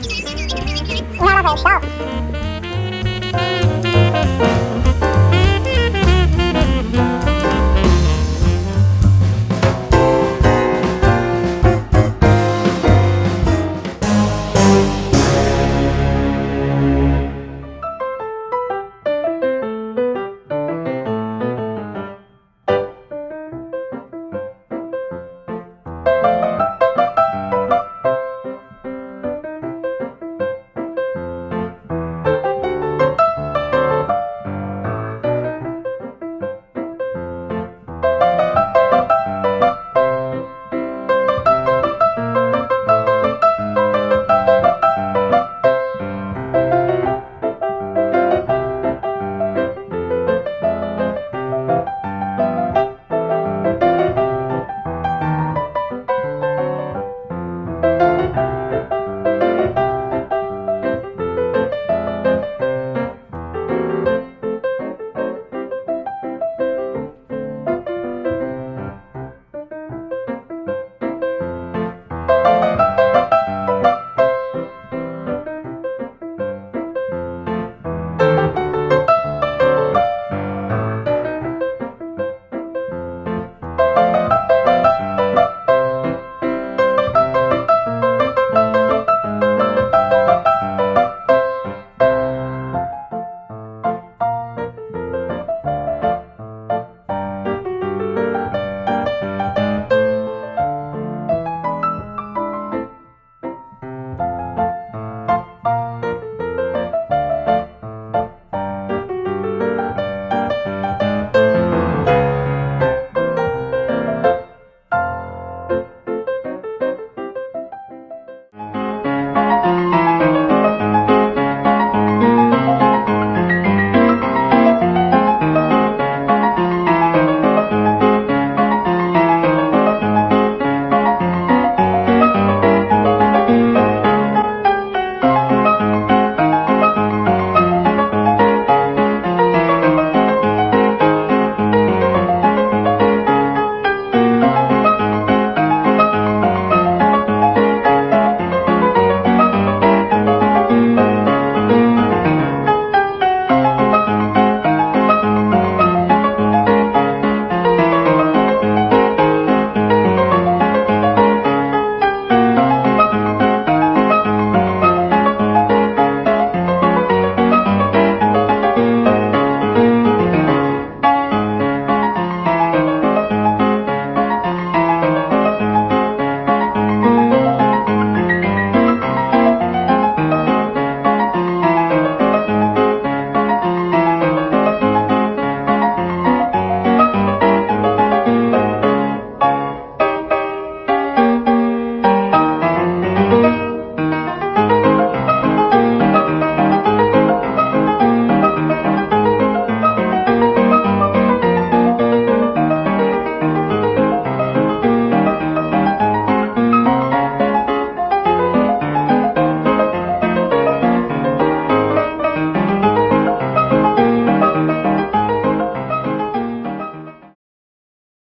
Not Inhalation.